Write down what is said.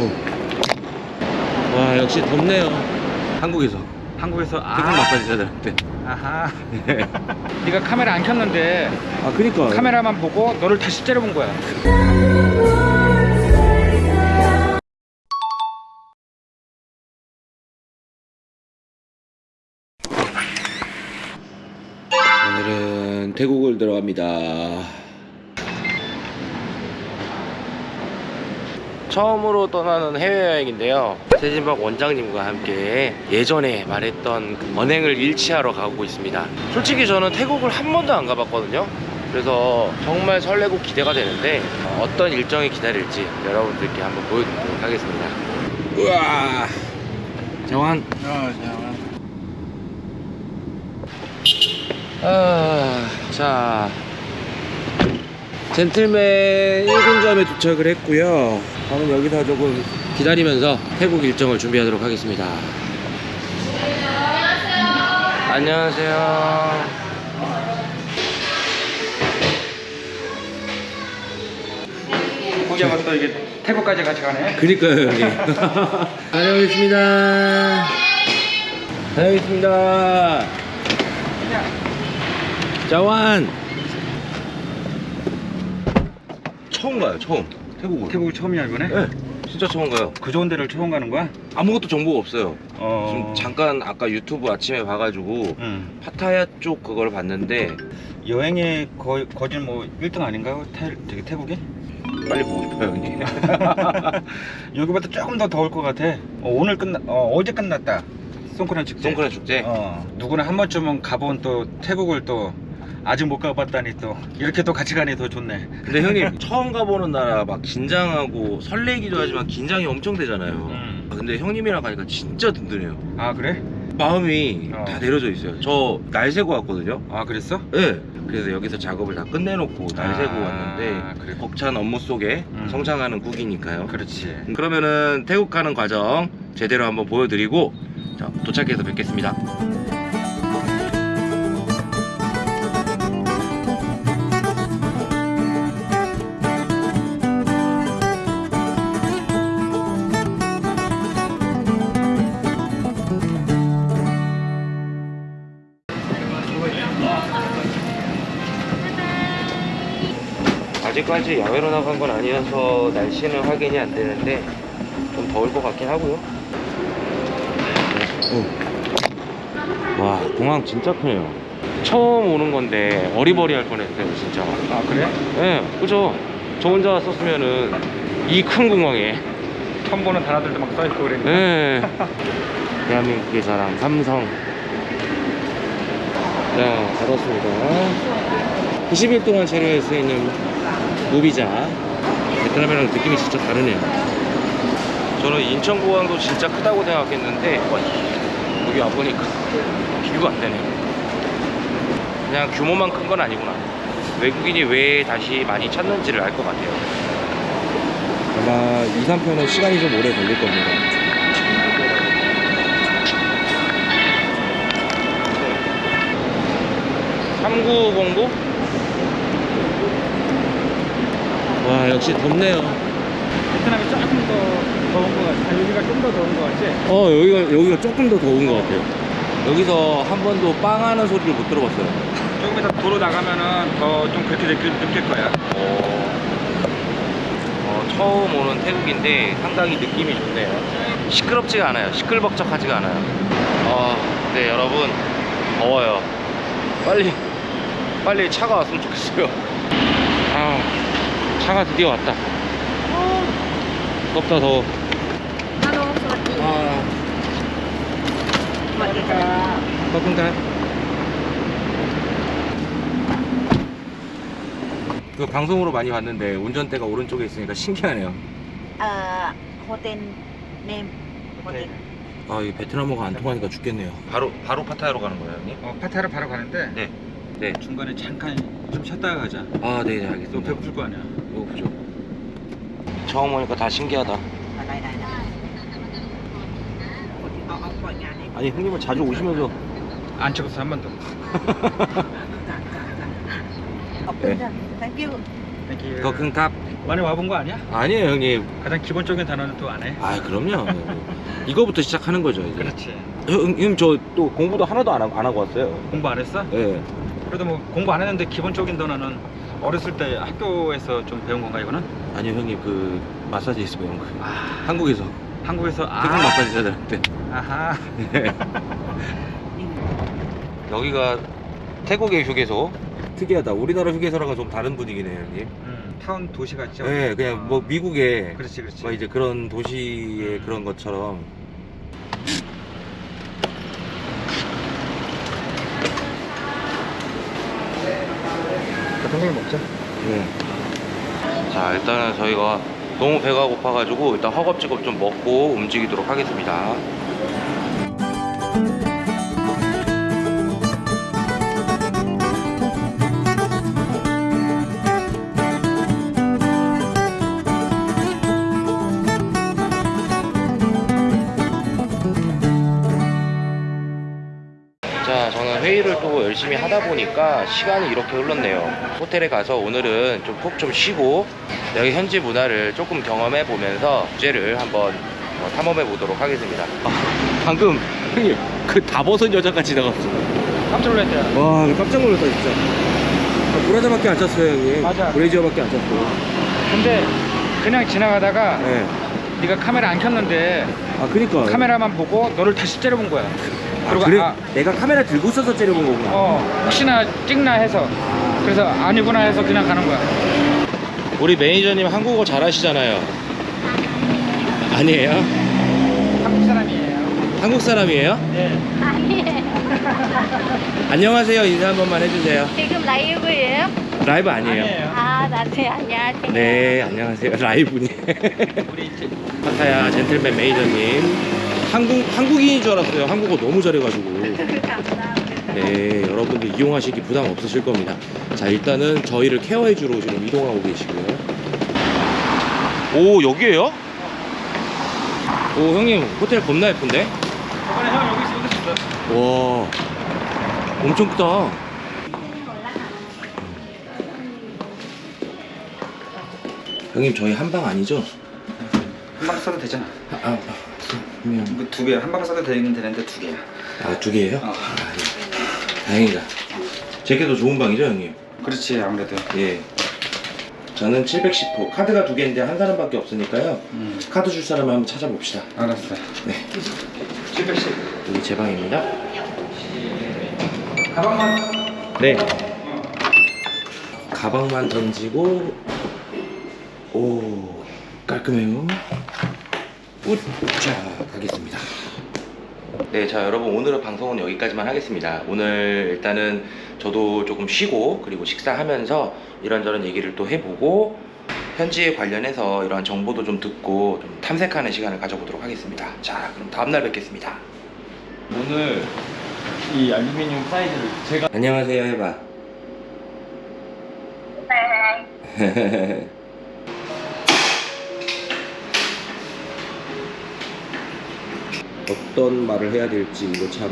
어. 와 역시 덥네요. 한국에서. 한국에서 태국 마사지 사장 때. 아하. 네가 카메라 안 켰는데 아 그니까. 카메라만 보고 너를 다시 째려본 거야. 오늘은 태국을 들어갑니다 처음으로 떠나는 해외여행인데요. 세진박 원장님과 함께 예전에 말했던 그 언행을 일치하러 가고 있습니다. 솔직히 저는 태국을 한 번도 안 가봤거든요. 그래서 정말 설레고 기대가 되는데 어떤 일정이 기다릴지 여러분들께 한번 보여드리도록 하겠습니다. 우와! 정환. 아, 자. 젠틀맨 1군점에 도착을 했고요 저는 여기서 조금 기다리면서 태국 일정을 준비하도록 하겠습니다. 안녕하세요. 가면 또 이게 태국까지 같이 가네. 그니까요 형님 다녀오겠습니다. 다녀오겠습니다. 자완. 처음 가요 처음 태국을 태국 처음이야 이번에? 네. 진짜 처음 가요. 그 좋은 데를 처음 가는 거야? 아무것도 정보가 없어요. 어... 지금 잠깐 아까 유튜브 아침에 봐가지고 응. 파타야 쪽 그걸 봤는데 여행의 거, 거진 뭐 1등 아닌가요? 태, 되게 태국이? 빨리 보고 싶어요 형님. 여기보다 조금 더 더울 것 같아. 어, 오늘 끝나 어, 어제 끝났다. 송크란 축제. 송크란 축제? 어, 누구나 한 번쯤은 가본 또 태국을 또 아직 못 가봤다니 또 이렇게 또 같이 가니 더 좋네 근데 형님 처음 가보는 나라 막 긴장하고 설레기도 하지만 긴장이 엄청 되잖아요 음. 아, 근데 형님이랑 가니까 진짜 든든해요 아 그래? 마음이 어. 다 내려져 있어요 저 날 새고 왔거든요 아 그랬어? 네. 그래서 여기서 작업을 다 끝내놓고 날 새고 아, 왔는데 그래. 벅찬 업무 속에 음. 성장하는 국이니까요 그렇지 그러면은 태국 가는 과정 제대로 한번 보여드리고 자, 도착해서 뵙겠습니다 아직까지 야외로 나간 건 아니어서 날씨는 확인이 안 되는데 좀 더울 것 같긴 하고요. 와 공항 진짜 크네요. 처음 오는 건데 어리버리할 뻔했어요 진짜. 아 그래? 예, 그죠. 저 혼자 왔었으면은 이 큰 공항에 처음 보는 단어들도 막 써있고 그랬는데 예. 대한민국의 자랑 삼성. 자 받았습니다. 90일 동안 있는 무비자. 베트남이랑 느낌이 진짜 다르네요. 저는 인천공항도 진짜 크다고 생각했는데 와, 여기 와보니까 비교가 안 되네요. 그냥 규모만 큰 건 아니구나. 외국인이 왜 다시 많이 찾는지를 알 것 같아요. 아마 2, 3편은 시간이 좀 오래 걸릴 겁니다. 삼구공구? 와 역시 덥네요. 베트남이 조금 더 더운 것 같아 아, 여기가 좀 더 더운 것 같지? 어 여기가 여기가 조금 더 더운 것 같아요. 여기서 한 번도 빵 하는 소리를 못 들어봤어요. 조금 이따 도로 나가면은 더 좀 그렇게 느낄, 느낄 거야 어, 어, 처음 오는 태국인데 상당히 느낌이 좋네요. 시끄럽지가 않아요. 시끌벅적하지가 않아요. 아, 네 여러분 더워요. 빨리 빨리 차가 왔으면 좋겠어요. 아, 차가 드디어 왔다. 덥다 더워. 아, 볶음가 그 방송으로 많이 봤는데 운전대가 오른쪽에 있으니까 신기하네요. 아, 호텔 네, 호텔. 네. 아, 이 베트남어가 안 통하니까 죽겠네요. 바로 바로 파타야로 가는 거예요 형님? 어, 파타야로 바로 가는데 네. 네. 중간에 잠깐 좀 쉬었다가 가자. 아, 네, 네 알겠습니다. 또 배고플 거 아니야. 처음 오니까 다 신기하다. 아니 형님은 자주 오시면서. 안 찍었어 한 번도. 네. 거큰탑 많이 와본 거 아니야? 아니에요 형님. 가장 기본적인 단어는 또 안 해? 아 그럼요. 이거부터 시작하는 거죠 이제. 그렇지. 형님 저 또 공부도 하나도 안, 하, 고 왔어요. 공부 안 했어? 예. 네. 그래도 뭐 공부 안 했는데 기본적인 단어는 어렸을 때 학교에서 좀 배운 건가 이거는? 아니요 형님. 그 마사지에서 배운 거예요 아, 한국에서. 한국에서? 태국 아, 마사지 사장한테 아하. 여기가 태국의 휴게소? 특이하다. 우리나라 휴게소랑은 좀 다른 분위기네요 형님. 음, 타운 도시 같죠? 네 그냥 뭐 미국의 그렇지 그렇지. 뭐 이제 그런 도시의 그런 것처럼. 대통령 먹자. 네. 자 일단은 저희가 너무 배가 고파가지고 일단 허겁지겁 좀 먹고 움직이도록 하겠습니다 자, 저는 회의를 또 열심히 하다 보니까 시간이 이렇게 흘렀네요. 호텔에 가서 오늘은 좀푹좀 쉬고 여기 현지 문화를 조금 경험해 보면서 주제를 한번 어, 탐험해 보도록 하겠습니다. 아, 방금 형님 그 다 벗은 여자가 지나갔어. 깜짝 놀랐대. 와, 깜짝 놀랐다 진짜. 아, 브라자밖에 안 찼어요 형님. 맞아. 브레이저밖에 안 찼고. 근데 그냥 지나가다가 네. 네가 카메라 안 켰는데 아, 그니까. 카메라만 보고 너를 다시 째려본 거야. 아, 그리고 그래? 아, 내가 카메라 들고 있어서 째려본 거구나. 어 혹시나 찍나 해서 그래서 아니구나 해서 그냥 가는 거야. 우리 매니저님 한국어 잘하시잖아요. 아니에요? 한국 사람이에요. 한국 사람이에요? 네. 안녕하세요. 인사 한 번만 해주세요. 지금 라이브예요? 라이브 아니에요. 아니에요. 아, 네, 안녕하세요. 네, 안녕하세요. 라이브니. 우리 파타야 젠틀맨 매니저님. 한국, 한국인인 줄 알았어요. 한국어 너무 잘해가지고. 네, 여러분들 이용하시기 부담 없으실 겁니다. 자, 일단은 저희를 케어해 주러 지금 이동하고 계시고요. 오, 여기에요? 오, 형님, 호텔 겁나 예쁜데? 저번에 형 여기 있어 여기 있어. 와, 엄청 크다. 형님, 저희 한 방 아니죠? 한 방 써도 되잖아. 아, 아, 그러면 뭐두 개, 한 방 써도 되긴 되는데 두 개야. 아, 두 개예요? 어. 아, 예. 다행이다. 제게 더 좋은 방이죠, 형님? 그렇지 아무래도. 예. 저는 710호. 카드가 두 개인데 한 사람밖에 없으니까요. 음, 카드 줄 사람을 한번 찾아봅시다. 알았어. 네. 710. 여기 제 방입니다. 가방만. 네. 가방만 던지고 오 깔끔해요. 우자 가겠습니다. 네, 자 여러분 오늘의 방송은 여기까지만 하겠습니다. 오늘 일단은 저도 조금 쉬고 그리고 식사하면서 이런저런 얘기를 또 해보고 현지에 관련해서 이러한 정보도 좀 듣고 좀 탐색하는 시간을 가져보도록 하겠습니다. 자, 그럼 다음날 뵙겠습니다. 오늘 이 알루미늄 사이즈를 제가 안녕하세요 해봐. 어떤 말을 해야 될지 이거 참.